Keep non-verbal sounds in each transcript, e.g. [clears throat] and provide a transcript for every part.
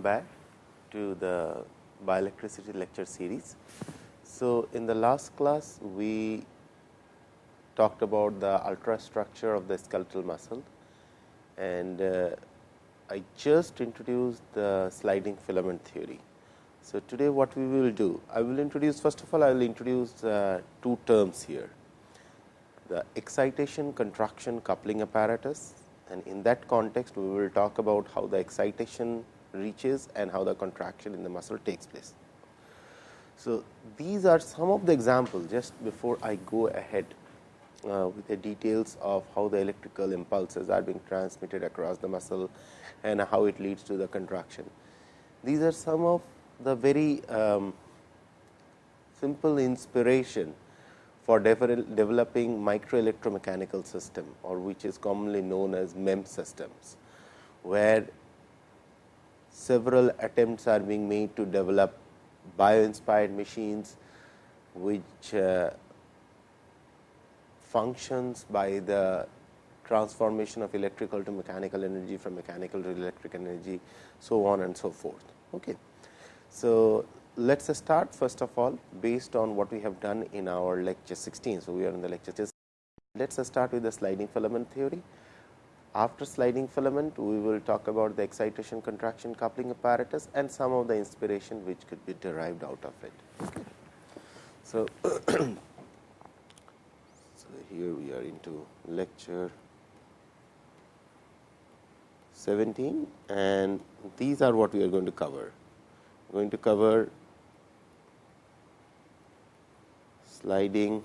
Welcome back to the bioelectricity lecture series. So, in the last class we talked about the ultrastructure of the skeletal muscle and uh, I just introduced the sliding filament theory. So, today what we will do? I will introduce first of all I will introduce uh, two terms here the excitation contraction coupling apparatus and in that context we will talk about how the excitation reaches and how the contraction in the muscle takes place. So, these are some of the examples just before I go ahead uh, with the details of how the electrical impulses are being transmitted across the muscle and how it leads to the contraction. These are some of the very um, simple inspiration for developing micro electromechanical system or which is commonly known as MEM systems, where several attempts are being made to develop bio inspired machines, which uh, functions by the transformation of electrical to mechanical energy from mechanical to electric energy, so on and so forth. Okay. So, let us start first of all based on what we have done in our lecture 16. So, we are in the lecture 16. Let us start with the sliding filament theory. After sliding filament, we will talk about the excitation contraction coupling apparatus and some of the inspiration which could be derived out of it. Okay. So, [clears throat] so, here we are into lecture 17 and these are what we are going to cover. We are going to cover sliding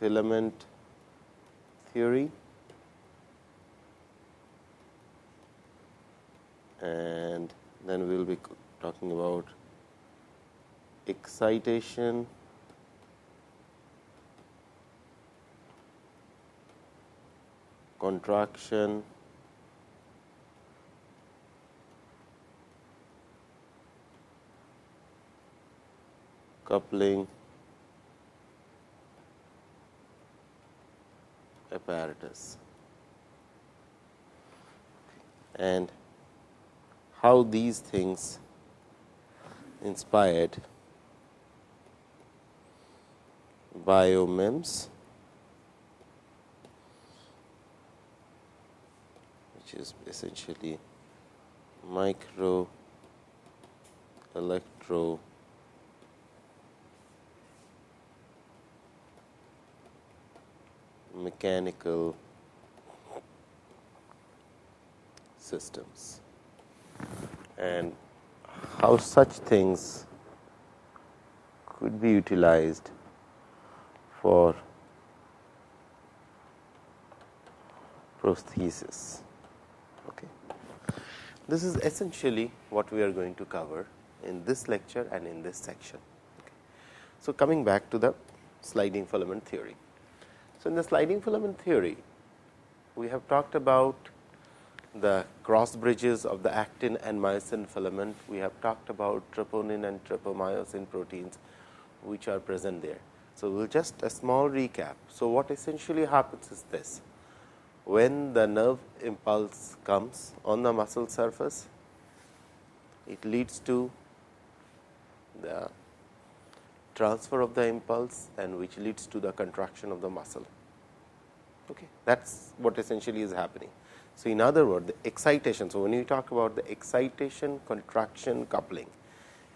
filament theory and then we will be talking about excitation. Contraction. Coupling apparatus. And how these things inspired biomems which is essentially micro electro mechanical systems and how such things could be utilized for prosthesis. Okay. This is essentially what we are going to cover in this lecture and in this section. Okay. So, coming back to the sliding filament theory. So, in the sliding filament theory, we have talked about the cross bridges of the actin and myosin filament. We have talked about troponin and tropomyosin proteins, which are present there. So, we will just a small recap. So, what essentially happens is this. When the nerve impulse comes on the muscle surface, it leads to the transfer of the impulse and which leads to the contraction of the muscle. Okay. That is what essentially is happening. So, in other words the excitation. So, when you talk about the excitation contraction coupling,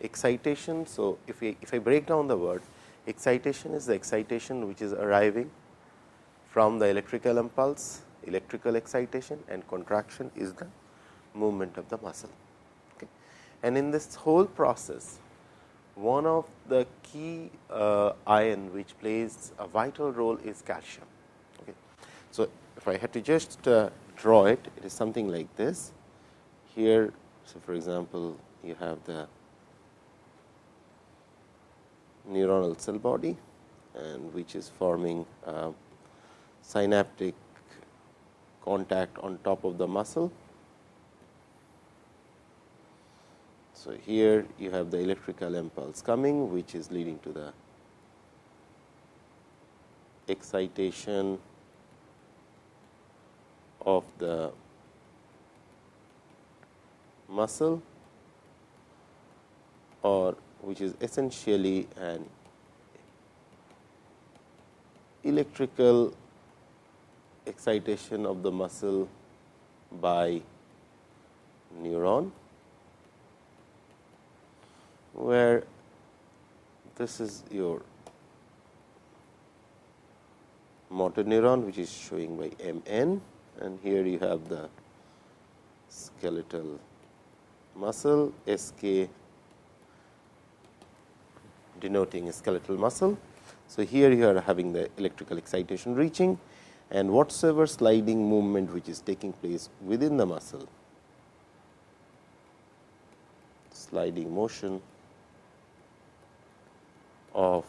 excitation. So, if, we, if I break down the word excitation is the excitation which is arriving from the electrical impulse, electrical excitation and contraction is the movement of the muscle. Okay. And in this whole process, one of the key uh, ion which plays a vital role is calcium. So, if I had to just uh, draw it, it is something like this. Here, so for example, you have the neuronal cell body and which is forming uh, synaptic contact on top of the muscle. So, here you have the electrical impulse coming which is leading to the excitation of the muscle or which is essentially an electrical excitation of the muscle by neuron, where this is your motor neuron which is showing by M n and here you have the skeletal muscle S k denoting a skeletal muscle. So, here you are having the electrical excitation reaching and whatsoever sliding movement which is taking place within the muscle, sliding motion of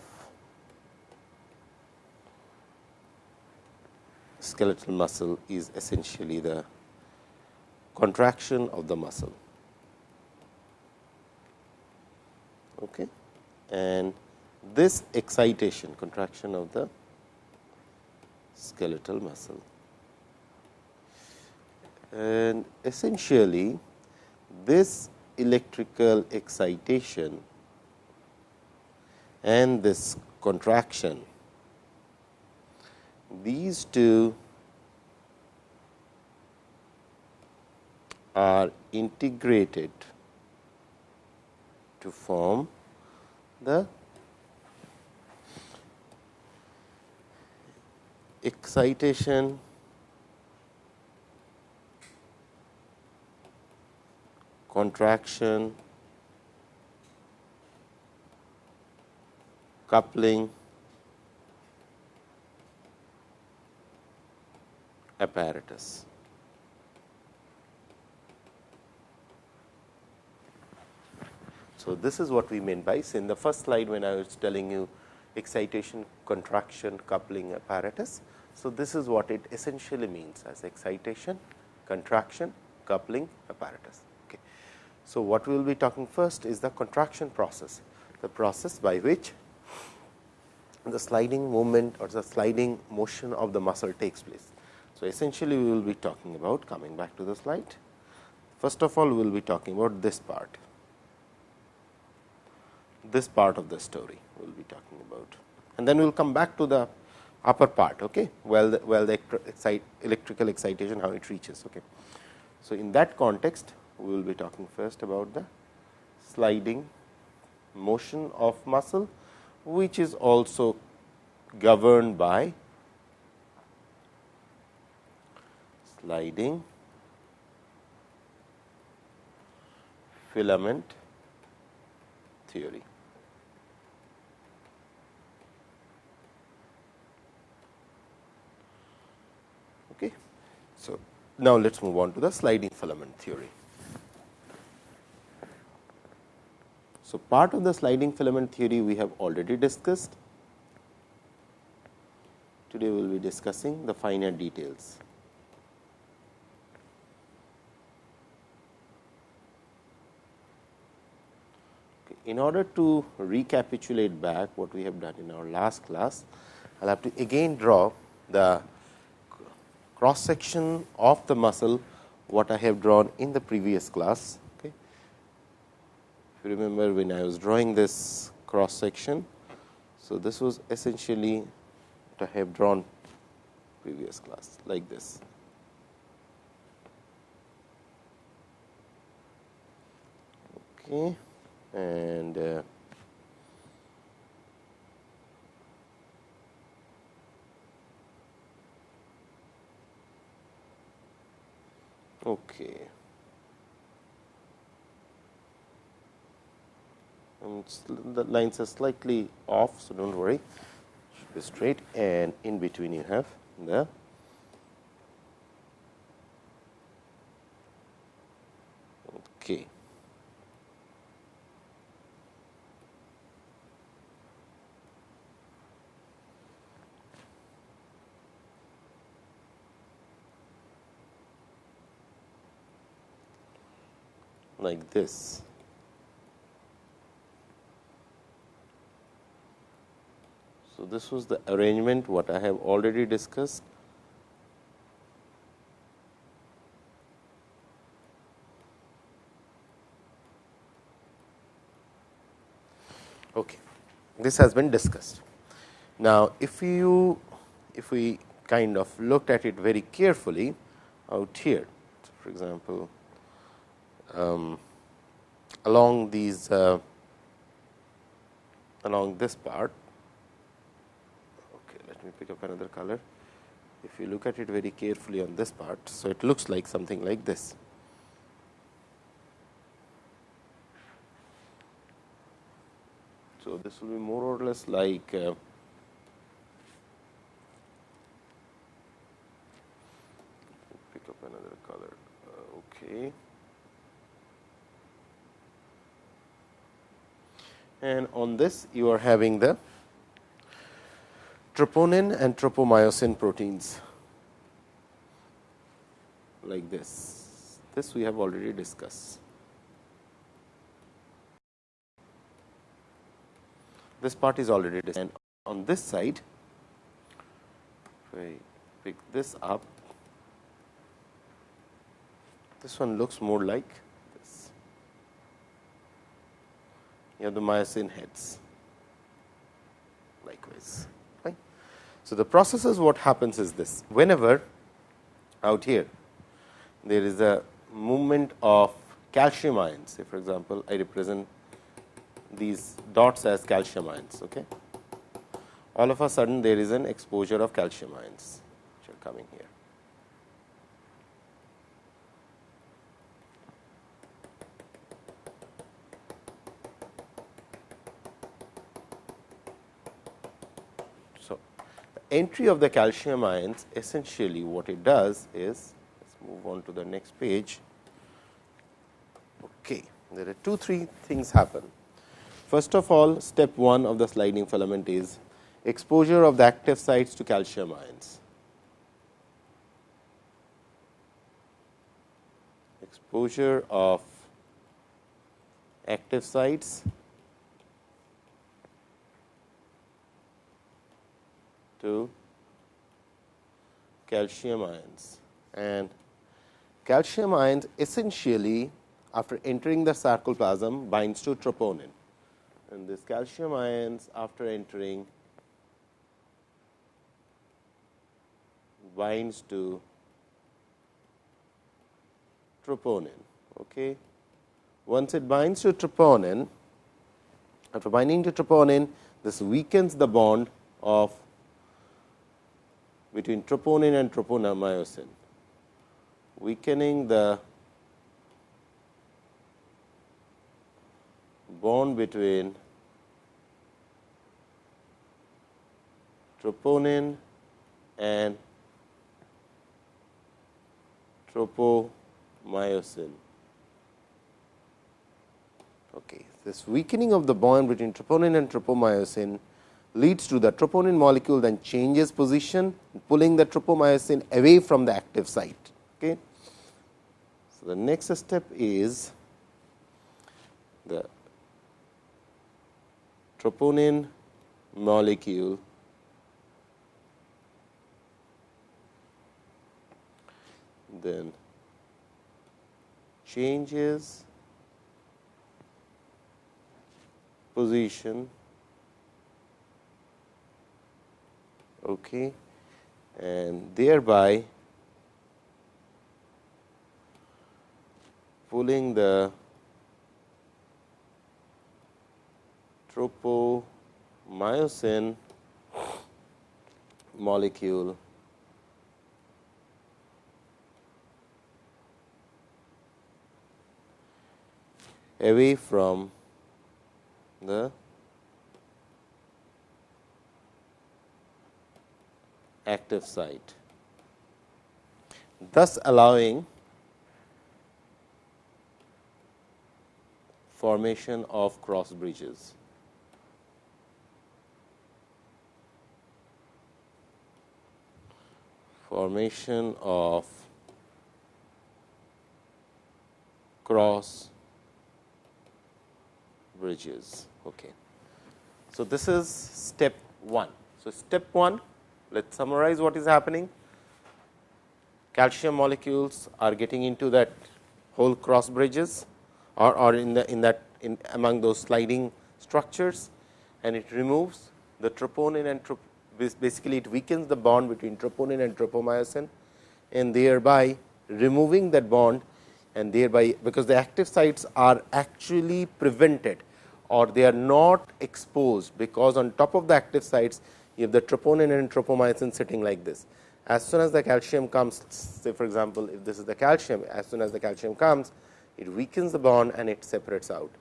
skeletal muscle is essentially the contraction of the muscle. Okay. And this excitation contraction of the skeletal muscle. And essentially, this electrical excitation and this contraction, these two are integrated to form the excitation contraction coupling apparatus. So, this is what we meant by in the first slide when I was telling you excitation, contraction, coupling apparatus. So, this is what it essentially means as excitation, contraction, coupling apparatus. Okay. So, what we will be talking first is the contraction process, the process by which the sliding movement or the sliding motion of the muscle takes place. So, essentially we will be talking about coming back to the slide. First of all, we will be talking about this part this part of the story we will be talking about. And then we will come back to the upper part, okay, well, the, well the excite, electrical excitation, how it reaches. Okay. So, in that context, we will be talking first about the sliding motion of muscle, which is also governed by sliding filament theory. Okay. So, now let us move on to the sliding filament theory. So, part of the sliding filament theory we have already discussed. Today, we will be discussing the finer details. In order to recapitulate back what we have done in our last class, I will have to again draw the cross section of the muscle what I have drawn in the previous class. If you remember when I was drawing this cross section. So, this was essentially what I have drawn previous class like this. Okay. And uh, Okay. Um, the lines are slightly off, so don't worry. Should be straight, and in between you have the okay. like this. So, this was the arrangement what I have already discussed. Okay. This has been discussed. Now, if you if we kind of looked at it very carefully out here, for example, um, along these uh, along this part, let me pick up another color. If you look at it very carefully on this part, so it looks like something like this. So, this will be more or less like uh, pick up another color. Uh, okay. And on this you are having the troponin and tropomyosin proteins like this. This we have already discussed. this part is already And On this side, if I pick this up, this one looks more like this. You have the myosin heads likewise. So, the processes what happens is this whenever out here there is a movement of calcium ions say for example, I represent these dots as calcium ions. Okay. All of a sudden there is an exposure of calcium ions which are coming here. So, the entry of the calcium ions essentially what it does is let us move on to the next page. Okay. There are two three things happen First of all, step 1 of the sliding filament is exposure of the active sites to calcium ions. Exposure of active sites to calcium ions and calcium ions essentially after entering the sarcoplasm binds to troponin and this calcium ions after entering binds to troponin. Okay. Once it binds to troponin, after binding to troponin, this weakens the bond of between troponin and tropomyosin, weakening the bond between troponin and tropomyosin. Okay. This weakening of the bond between troponin and tropomyosin leads to the troponin molecule then changes position pulling the tropomyosin away from the active site. Okay. So, the next step is the troponin molecule then changes position okay. And thereby pulling the tropomyosin molecule away from the active site, thus allowing formation of cross bridges. formation of cross bridges. Okay. So, this is step 1. So, step 1 let us summarize what is happening. Calcium molecules are getting into that whole cross bridges or, or in the in that in among those sliding structures and it removes the troponin and trop basically it weakens the bond between troponin and tropomyosin and thereby removing that bond and thereby because the active sites are actually prevented or they are not exposed because on top of the active sites you have the troponin and tropomyosin sitting like this. As soon as the calcium comes say for example, if this is the calcium as soon as the calcium comes it weakens the bond and it separates out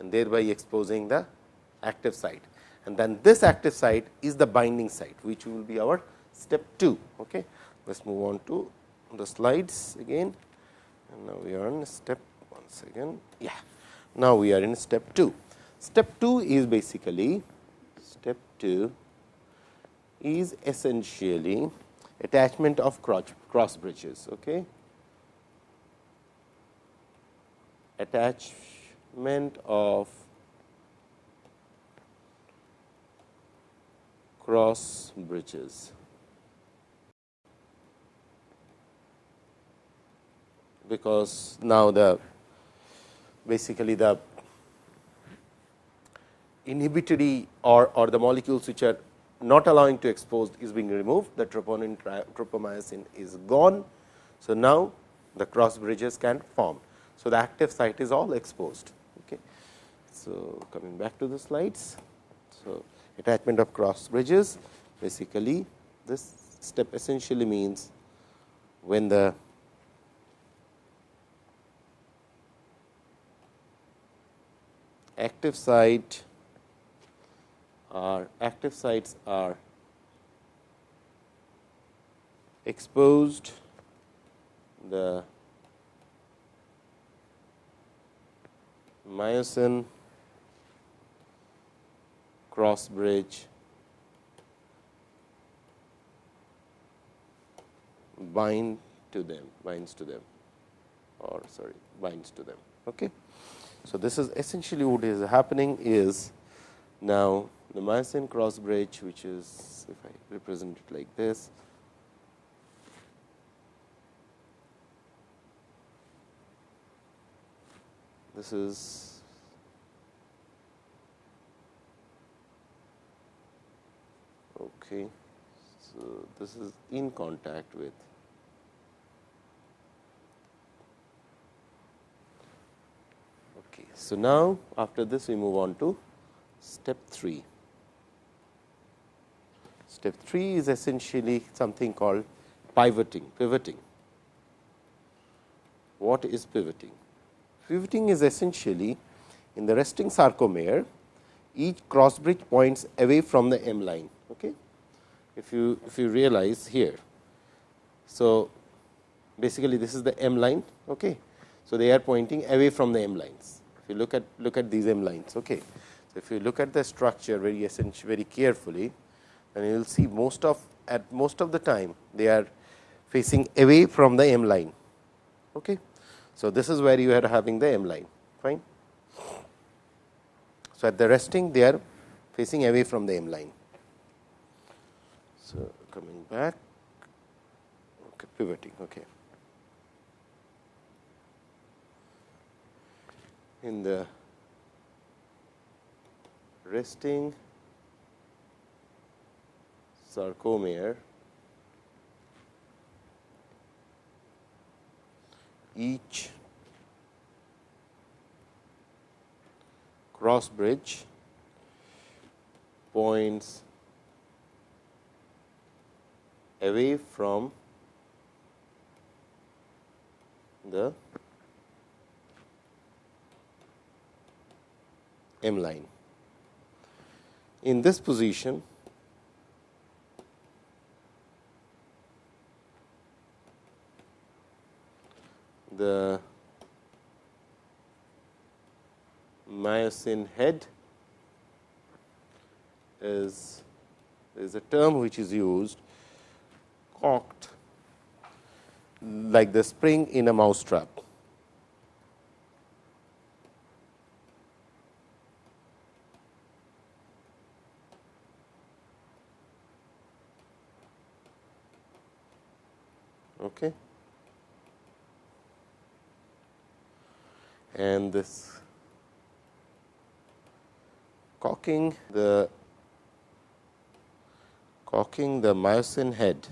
and thereby exposing the active site and then this active site is the binding site which will be our step 2. Okay. Let us move on to the slides again and now we are on step once again. Yeah. Now, we are in step 2. Step 2 is basically step 2 is essentially attachment of cross, cross bridges. Okay. Attachment of cross bridges. because now the basically the inhibitory or, or the molecules which are not allowing to expose is being removed, the troponin tropomyosin is gone. So, now the cross bridges can form. So, the active site is all exposed. Okay. So, coming back to the slides. So, attachment of cross bridges basically this step essentially means when the active site are active sites are exposed the myosin cross bridge bind to them binds to them or sorry binds to them okay? So, this is essentially what is happening is now the myosin cross bridge which is if I represent it like this. This is okay. So, this is in contact with okay So, now after this we move on to step 3. Step 3 is essentially something called pivoting, pivoting. What is pivoting? Pivoting is essentially in the resting sarcomere, each cross bridge points away from the M line. Okay? If you if you realize here, so basically this is the M line. Okay? So, they are pointing away from the M lines If you look at look at these M lines. Okay. If you look at the structure very very carefully, then you will see most of at most of the time they are facing away from the M line. Okay. So, this is where you are having the M line fine. So, at the resting they are facing away from the M line. So, coming back okay, pivoting. Okay. in the resting sarcomere each cross bridge points away from the M line. In this position, the myosin head is is a term which is used cocked like the spring in a mousetrap. Okay. And this cocking the cocking the myosin head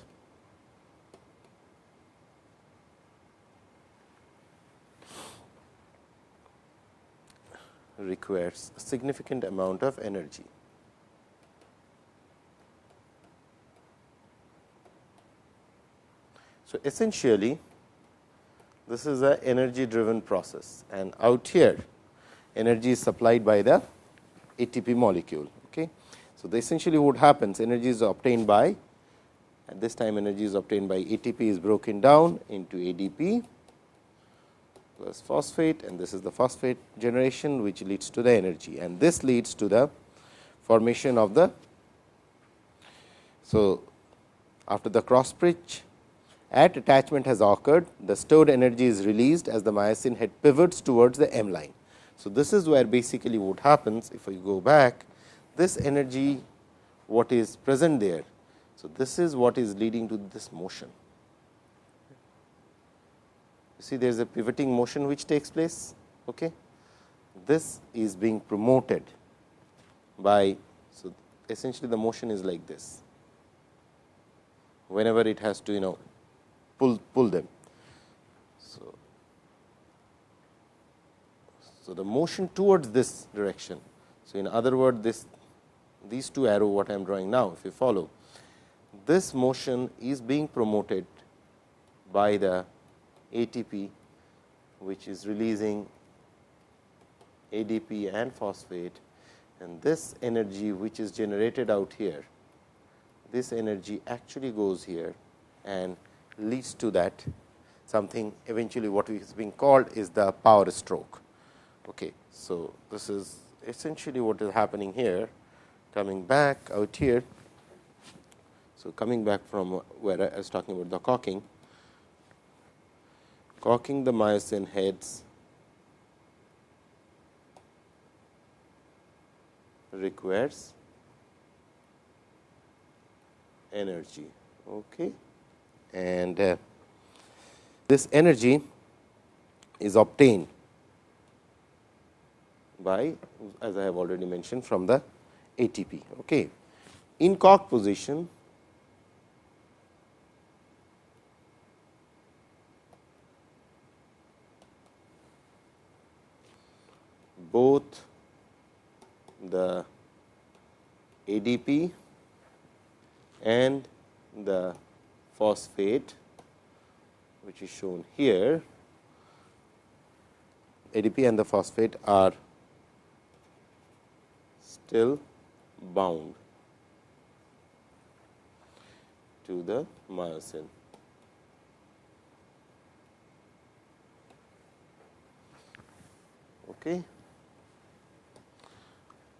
requires a significant amount of energy. So, essentially this is a energy driven process and out here energy is supplied by the ATP molecule. Okay. So, the essentially what happens energy is obtained by at this time energy is obtained by ATP is broken down into ADP plus phosphate and this is the phosphate generation which leads to the energy and this leads to the formation of the. So, after the cross bridge at attachment has occurred the stored energy is released as the myosin head pivots towards the M line. So, this is where basically what happens if we go back this energy what is present there. So, this is what is leading to this motion. You see there is a pivoting motion which takes place. Okay. This is being promoted by, so essentially the motion is like this. Whenever it has to you know pull, pull them. So, so, the motion towards this direction. So, in other words this these two arrow what I am drawing now if you follow this motion is being promoted by the ATP which is releasing ADP and phosphate and this energy which is generated out here, this energy actually goes here and leads to that something eventually what is being called is the power stroke. Okay. So, this is essentially what is happening here coming back out here. So, coming back from where I was talking about the cocking, cocking the myosin heads requires energy. Okay and uh, this energy is obtained by as I have already mentioned from the ATP. Okay. In cock position, both the ADP and the phosphate which is shown here ADP and the phosphate are still bound to the myosin. Okay.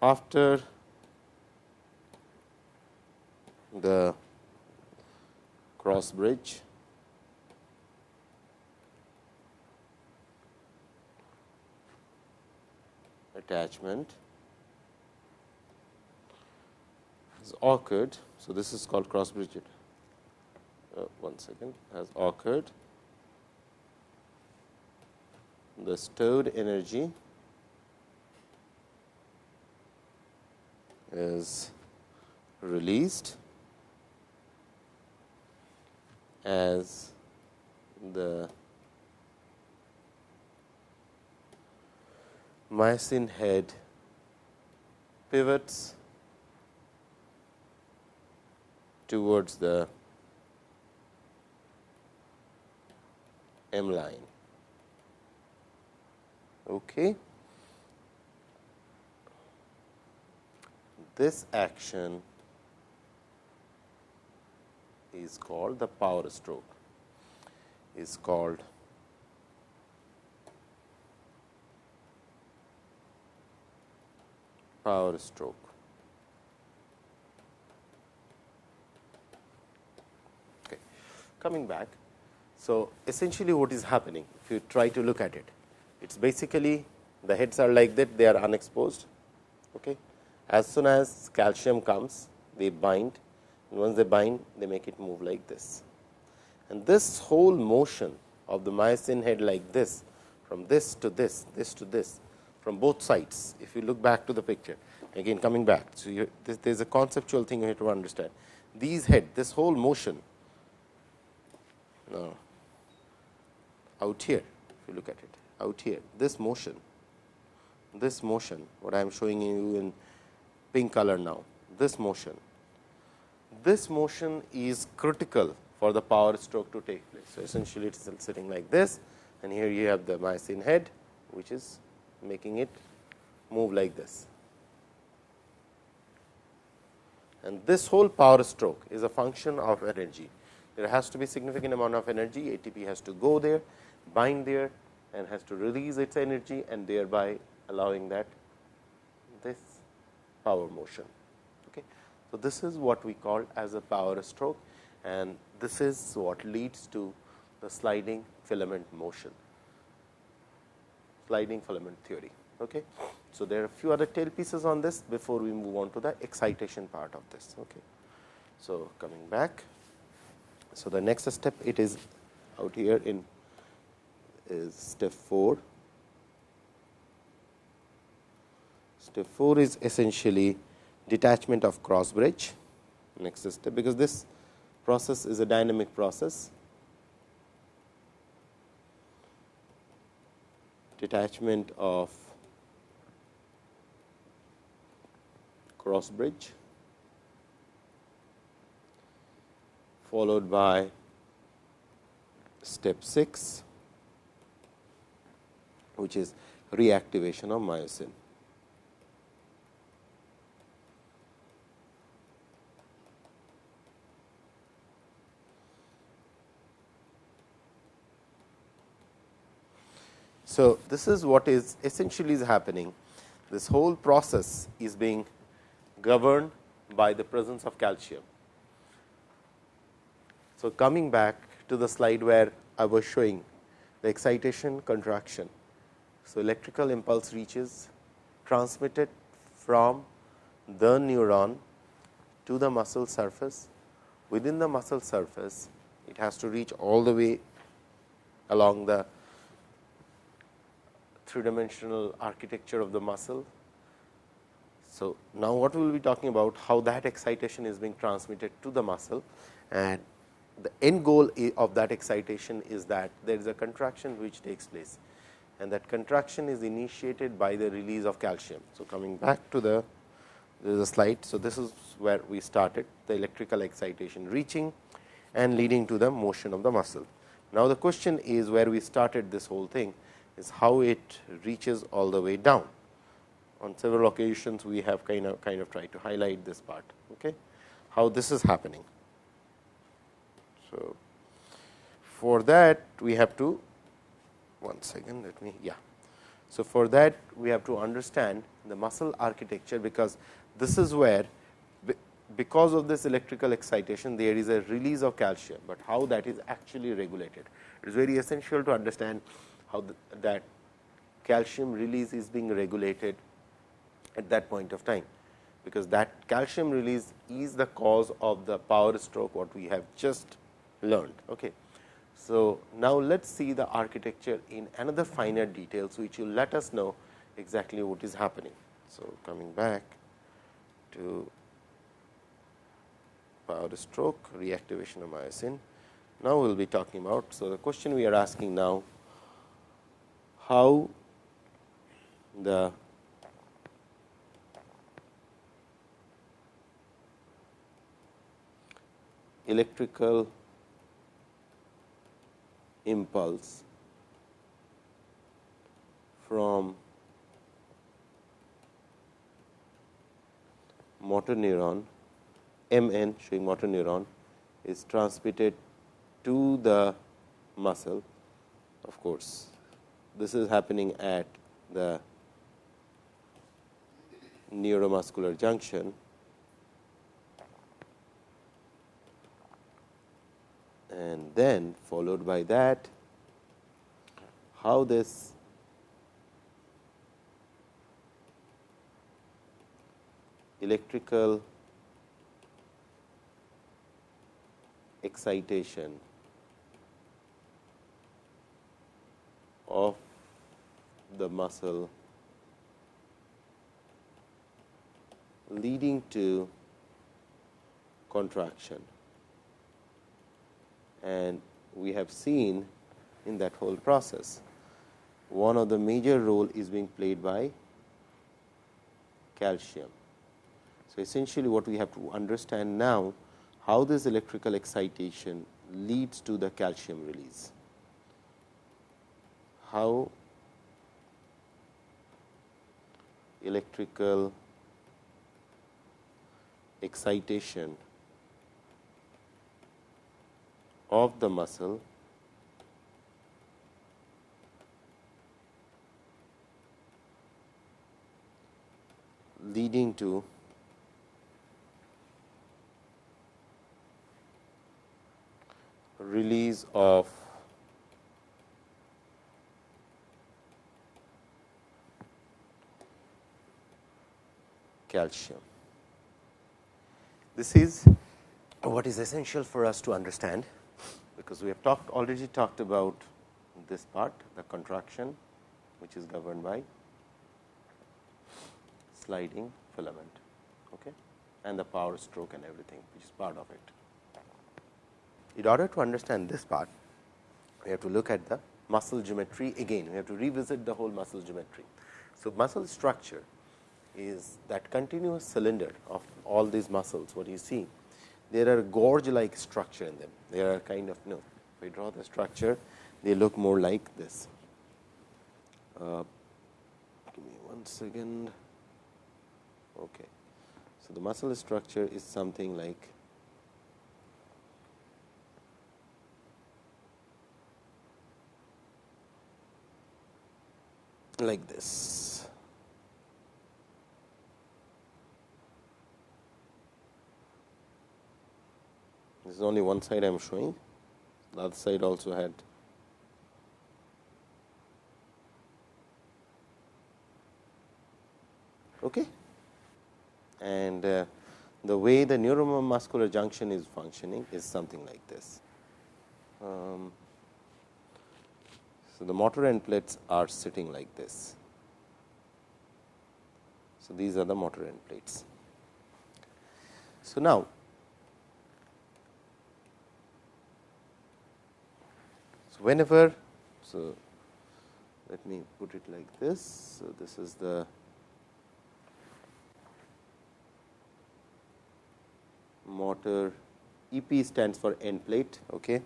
After the cross bridge. attachment has occurred. So, this is called cross bridge. Uh, one second has occurred. The stored energy is released as the myosin head pivots towards the M line. Okay. This action is called the power stroke is called power stroke. Okay. Coming back. So, essentially what is happening if you try to look at it, it is basically the heads are like that they are unexposed. Okay. As soon as calcium comes they bind once they bind they make it move like this. And this whole motion of the myosin head like this from this to this, this to this from both sides if you look back to the picture again coming back. So, this, there is a conceptual thing you have to understand. These head, this whole motion now, out here, if you look at it, out here, this motion, this motion, what I am showing you in pink color now, this motion, this motion is critical for the power stroke to take place. So, essentially it is sitting like this and here you have the myosin head, which is making it move like this. And this whole power stroke is a function of energy. There has to be significant amount of energy, ATP has to go there, bind there and has to release its energy and thereby allowing that this power motion. So, this is what we call as a power stroke and this is what leads to the sliding filament motion, sliding filament theory. Okay. So, there are a few other tail pieces on this before we move on to the excitation part of this. Okay. So, coming back. So, the next step it is out here in is step 4. Step 4 is essentially detachment of cross bridge next step because this process is a dynamic process detachment of cross bridge followed by step 6 which is reactivation of myosin. So, this is what is essentially is happening. This whole process is being governed by the presence of calcium. So, coming back to the slide where I was showing the excitation contraction. So, electrical impulse reaches transmitted from the neuron to the muscle surface. Within the muscle surface, it has to reach all the way along the three dimensional architecture of the muscle. So, now what we will be talking about how that excitation is being transmitted to the muscle and the end goal of that excitation is that there is a contraction which takes place and that contraction is initiated by the release of calcium. So, coming back to the a slide. So, this is where we started the electrical excitation reaching and leading to the motion of the muscle. Now, the question is where we started this whole thing is how it reaches all the way down. On several occasions, we have kind of kind of tried to highlight this part, okay? how this is happening. So, for that we have to one second let me yeah. So, for that we have to understand the muscle architecture, because this is where because of this electrical excitation there is a release of calcium, but how that is actually regulated. It is very essential to understand how the, that calcium release is being regulated at that point of time, because that calcium release is the cause of the power stroke what we have just learned. Okay. So, now let us see the architecture in another finer details, which will let us know exactly what is happening. So, coming back to power stroke reactivation of myosin. Now, we will be talking about. So, the question we are asking now how the electrical impulse from motor neuron MN showing motor neuron is transmitted to the muscle of course this is happening at the neuromuscular junction. And then followed by that how this electrical excitation of the muscle leading to contraction. And we have seen in that whole process, one of the major role is being played by calcium. So, essentially what we have to understand now how this electrical excitation leads to the calcium release. How electrical excitation of the muscle leading to release of calcium. This is what is essential for us to understand, because we have talked already talked about this part the contraction which is governed by sliding filament okay, and the power stroke and everything which is part of it. In order to understand this part, we have to look at the muscle geometry again, we have to revisit the whole muscle geometry. So, muscle structure is that continuous cylinder of all these muscles what you see there are gorge like structure in them. They are kind of you know if we draw the structure they look more like this. Uh, give me one second. Okay. So the muscle structure is something like like this This is only one side I am showing, the other side also had okay. and uh, the way the neuromuscular junction is functioning is something like this. Um, so, the motor end plates are sitting like this. So, these are the motor end plates. So, now So, whenever so let me put it like this. So, this is the motor EP stands for end plate okay.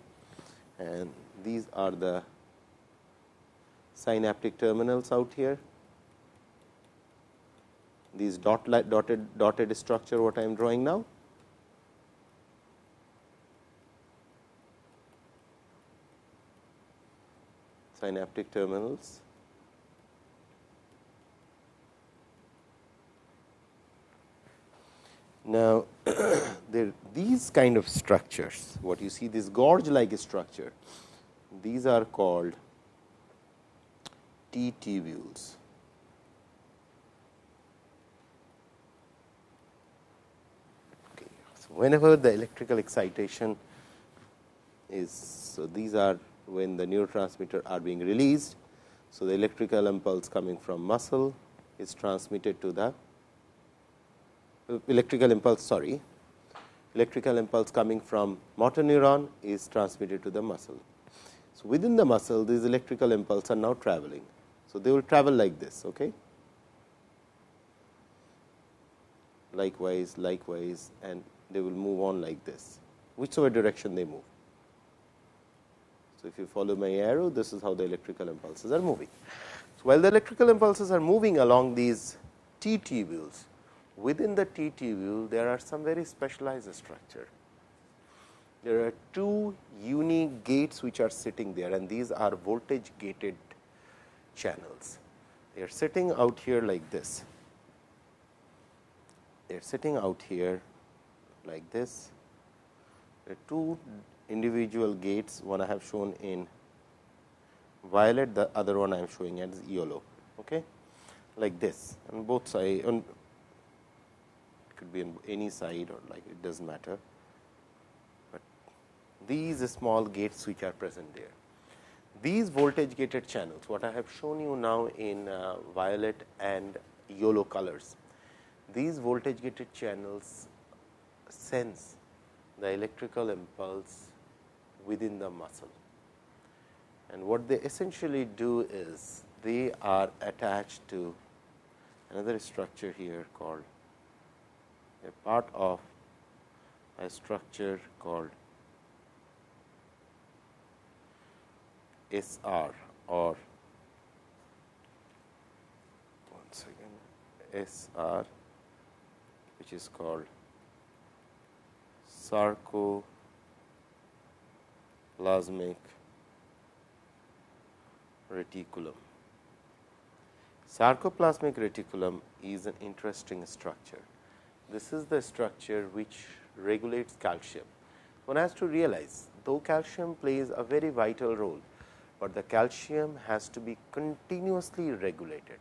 and these are the synaptic terminals out here. These dot dotted dotted structure what I am drawing now synaptic terminals. Now, [coughs] there these kind of structures, what you see this gorge like structure, these are called T tubules. Okay. So, whenever the electrical excitation is, so these are when the neurotransmitter are being released. So, the electrical impulse coming from muscle is transmitted to the electrical impulse sorry electrical impulse coming from motor neuron is transmitted to the muscle. So, within the muscle these electrical impulse are now traveling. So, they will travel like this. Okay. Likewise, likewise and they will move on like this, whichever direction they move. So, if you follow my arrow, this is how the electrical impulses are moving. So, while the electrical impulses are moving along these T tubules, within the T tubule, there are some very specialized structure. There are two unique gates which are sitting there and these are voltage gated channels. They are sitting out here like this. They are sitting out here like this. There are two individual gates one I have shown in violet the other one I am showing as yellow okay? Like this on both side on could be on any side or like it does not matter. But these small gates which are present there these voltage gated channels what I have shown you now in uh, violet and yellow colors these voltage gated channels sense the electrical impulse within the muscle. And what they essentially do is they are attached to another structure here called a part of a structure called SR or one second SR which is called sarcoplasmic reticulum. Sarcoplasmic reticulum is an interesting structure. This is the structure which regulates calcium. One has to realize though calcium plays a very vital role, but the calcium has to be continuously regulated.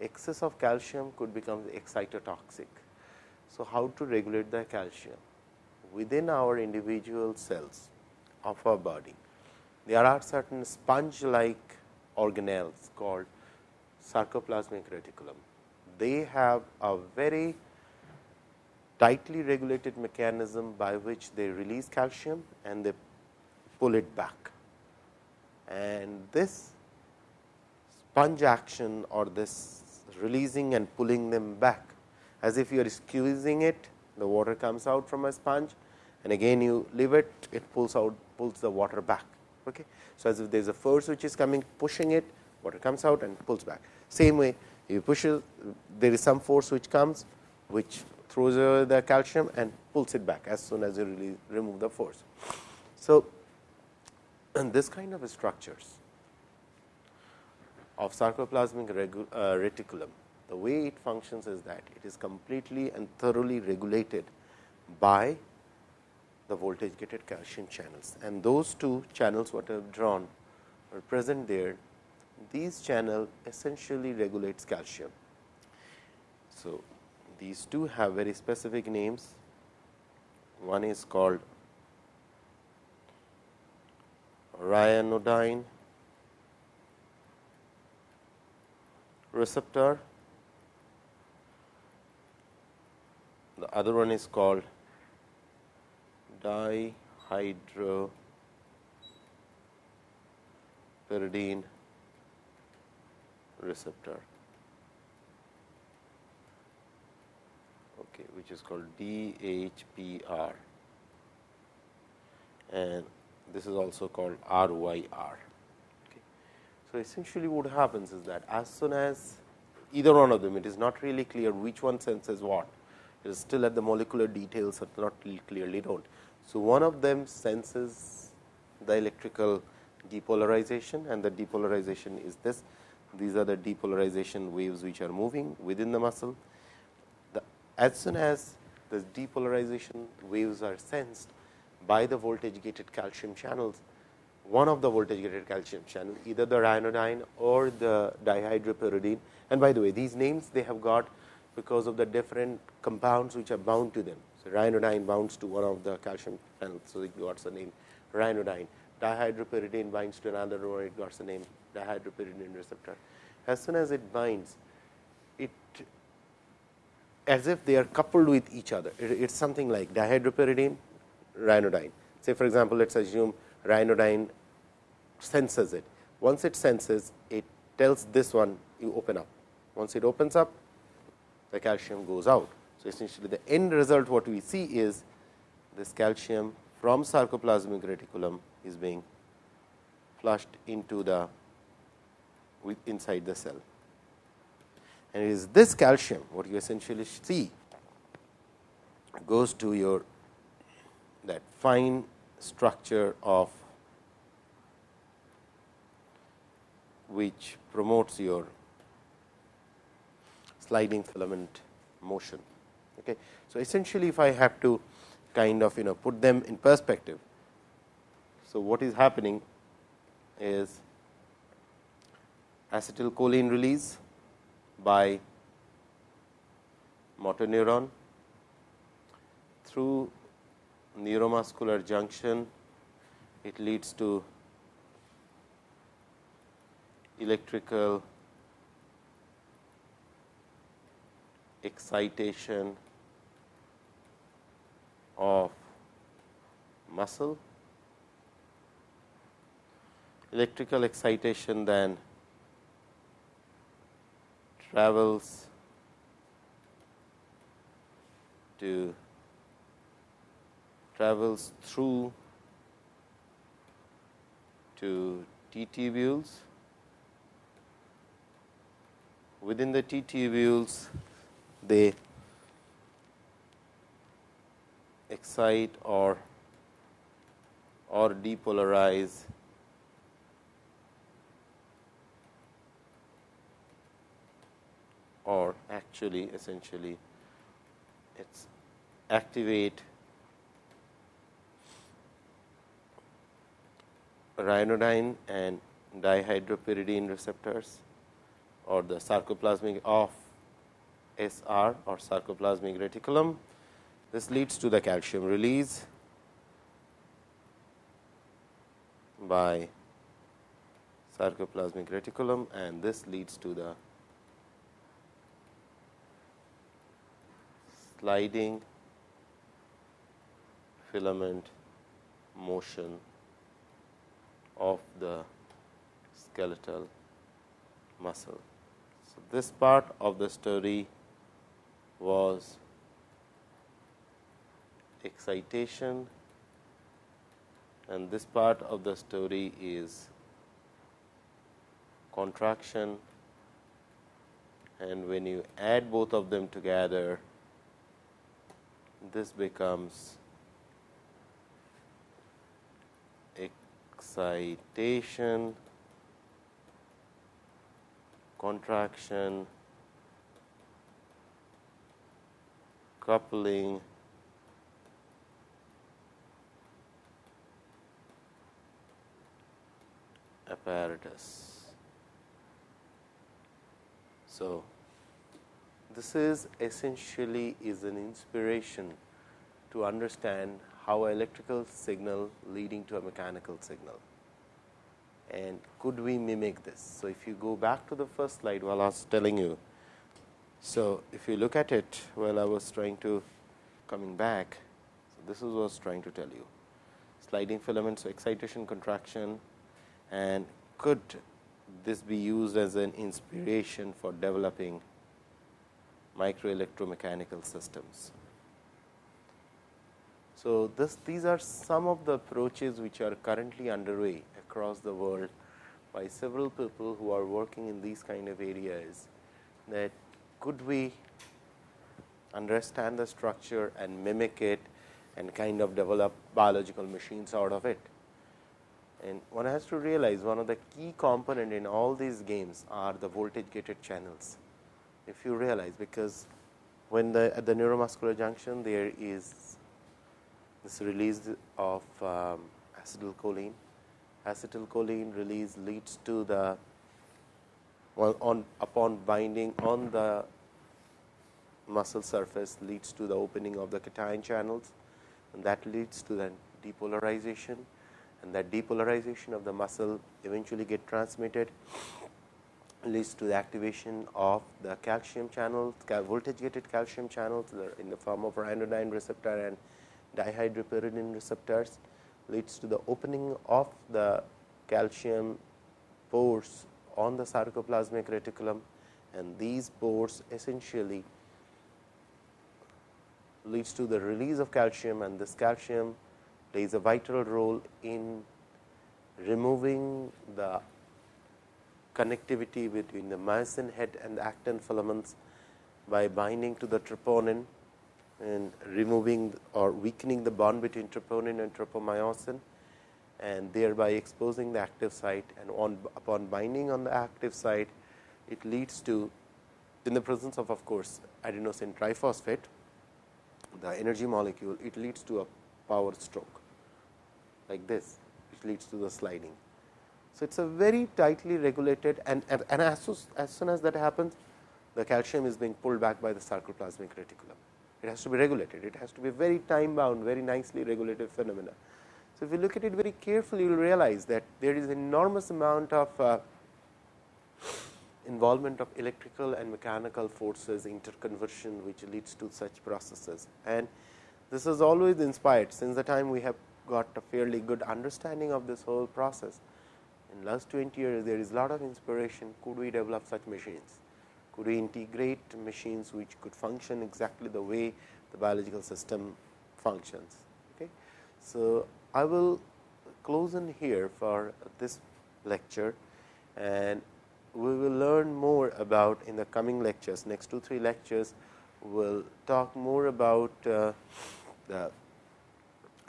Excess of calcium could become excitotoxic. So, how to regulate the calcium? Within our individual cells of our body, there are certain sponge like organelles called sarcoplasmic reticulum. They have a very tightly regulated mechanism by which they release calcium and they pull it back. And this sponge action or this releasing and pulling them back as if you are squeezing it the water comes out from a sponge and again you leave it it pulls out pulls the water back. Okay. So, as if there is a force which is coming pushing it water comes out and pulls back. Same way you push it there is some force which comes which throws the calcium and pulls it back as soon as you really remove the force. So, and this kind of structures of sarcoplasmic uh, reticulum, the way it functions is that it is completely and thoroughly regulated by the voltage gated calcium channels and those two channels what I have drawn are present there. These channel essentially regulates calcium. So, these two have very specific names. One is called ryanodine receptor. The other one is called dihydropyridine receptor. okay, which is called DHPR and this is also called RYR. Okay. So, essentially what happens is that as soon as either one of them, it is not really clear which one senses what, it is still at the molecular details are not clearly known. So, one of them senses the electrical depolarization and the depolarization is this. These are the depolarization waves which are moving within the muscle as soon as the depolarization waves are sensed by the voltage gated calcium channels, one of the voltage gated calcium channel either the ryanodine or the dihydropyridine and by the way these names they have got because of the different compounds which are bound to them. Ryanodine bounds to one of the calcium channels. So, it got the name ryanodine dihydropyridine binds to another one it got the name dihydropyridine receptor. As soon as it binds it as if they are coupled with each other. It is something like dihydropyridine, ryanodine. Say for example, let us assume ryanodine senses it. Once it senses, it tells this one you open up. Once it opens up, the calcium goes out. Essentially the end result what we see is this calcium from sarcoplasmic reticulum is being flushed into the inside the cell and it is this calcium what you essentially see goes to your that fine structure of which promotes your sliding filament motion. Okay. So, essentially if I have to kind of you know put them in perspective. So, what is happening is acetylcholine release by motor neuron through neuromuscular junction it leads to electrical excitation of muscle, electrical excitation then travels to travels through to T tubules. Within the T tubules, they excite or or depolarize or actually essentially it's activate ryanodine and dihydropyridine receptors or the sarcoplasmic of SR or sarcoplasmic reticulum. This leads to the calcium release by sarcoplasmic reticulum and this leads to the sliding filament motion of the skeletal muscle. So, this part of the story was excitation. And this part of the story is contraction. And when you add both of them together this becomes excitation, contraction, coupling, apparatus. So, this is essentially is an inspiration to understand how electrical signal leading to a mechanical signal and could we mimic this. So, if you go back to the first slide while I was telling you. So, if you look at it while I was trying to coming back, so this is what I was trying to tell you sliding filaments, so excitation contraction and could this be used as an inspiration for developing microelectromechanical systems. So, this, these are some of the approaches which are currently underway across the world by several people who are working in these kind of areas that could we understand the structure and mimic it and kind of develop biological machines out of it. And one has to realize one of the key component in all these games are the voltage gated channels. If you realize because when the at the neuromuscular junction there is this release of um, acetylcholine. Acetylcholine release leads to the well, on upon binding on the muscle surface leads to the opening of the cation channels and that leads to the depolarization and that depolarization of the muscle eventually get transmitted leads to the activation of the calcium channels, voltage gated calcium channels in the form of ryanodine receptor and dihydropyridine receptors leads to the opening of the calcium pores on the sarcoplasmic reticulum and these pores essentially leads to the release of calcium and this calcium plays a vital role in removing the connectivity between the myosin head and the actin filaments by binding to the troponin and removing or weakening the bond between troponin and tropomyosin and thereby exposing the active site. And on upon binding on the active site it leads to in the presence of of course adenosine triphosphate the energy molecule it leads to a power stroke like this which leads to the sliding. So, it is a very tightly regulated and, and, as, as soon as that happens the calcium is being pulled back by the sarcoplasmic reticulum. It has to be regulated, it has to be very time bound very nicely regulated phenomena. So, if you look at it very carefully you will realize that there is enormous amount of uh, involvement of electrical and mechanical forces interconversion which leads to such processes. And this is always inspired since the time we have got a fairly good understanding of this whole process. In last 20 years there is a lot of inspiration could we develop such machines, could we integrate machines which could function exactly the way the biological system functions. Okay. So, I will close in here for this lecture and we will learn more about in the coming lectures next 2 3 lectures we will talk more about uh, the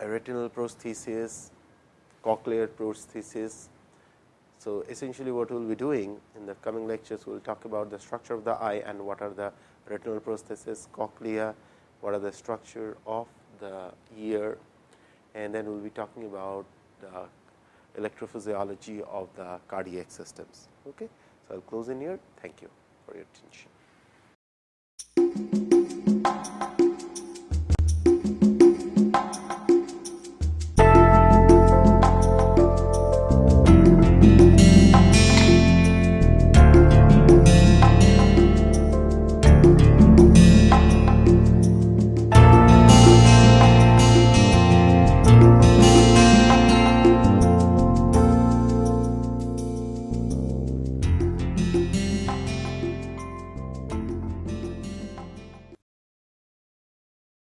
retinal prosthesis, cochlear prosthesis. So, essentially what we will be doing in the coming lectures we will talk about the structure of the eye and what are the retinal prosthesis, cochlea, what are the structure of the ear and then we will be talking about the electrophysiology of the cardiac systems. Okay. So, I will close in here. Thank you for your attention.